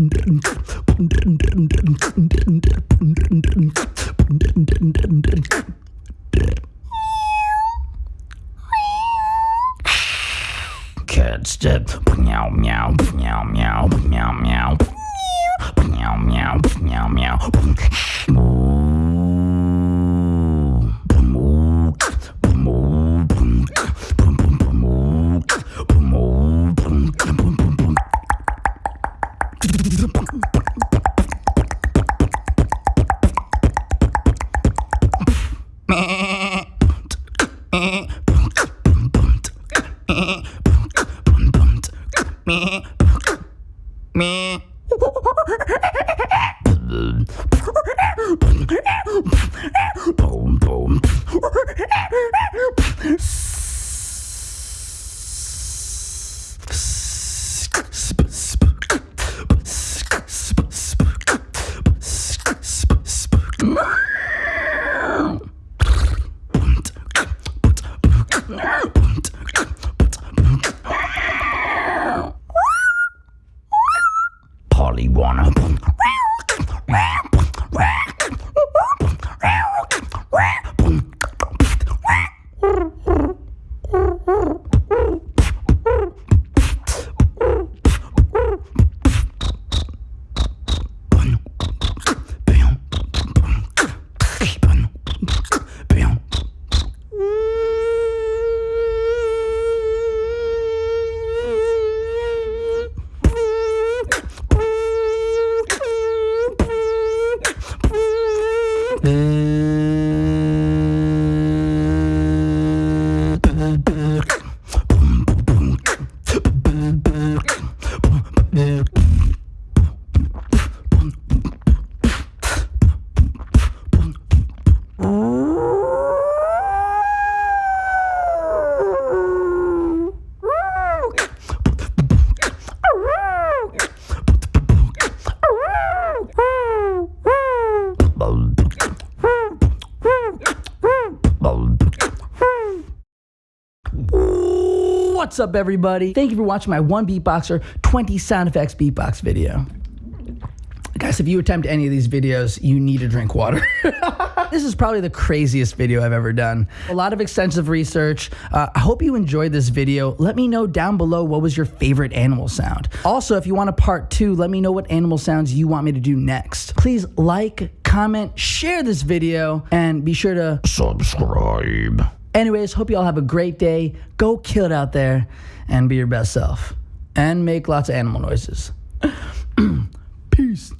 Cat step. Meow meow meow meow meow meow. Meow meow meow meow. Me. Polly What's up, everybody? Thank you for watching my one beatboxer 20 sound effects beatbox video. Guys, if you attempt any of these videos, you need to drink water. this is probably the craziest video I've ever done. A lot of extensive research. Uh, I hope you enjoyed this video. Let me know down below what was your favorite animal sound. Also, if you want a part two, let me know what animal sounds you want me to do next. Please like, comment, share this video, and be sure to Subscribe. Anyways, hope you all have a great day. Go kill it out there and be your best self. And make lots of animal noises. Peace.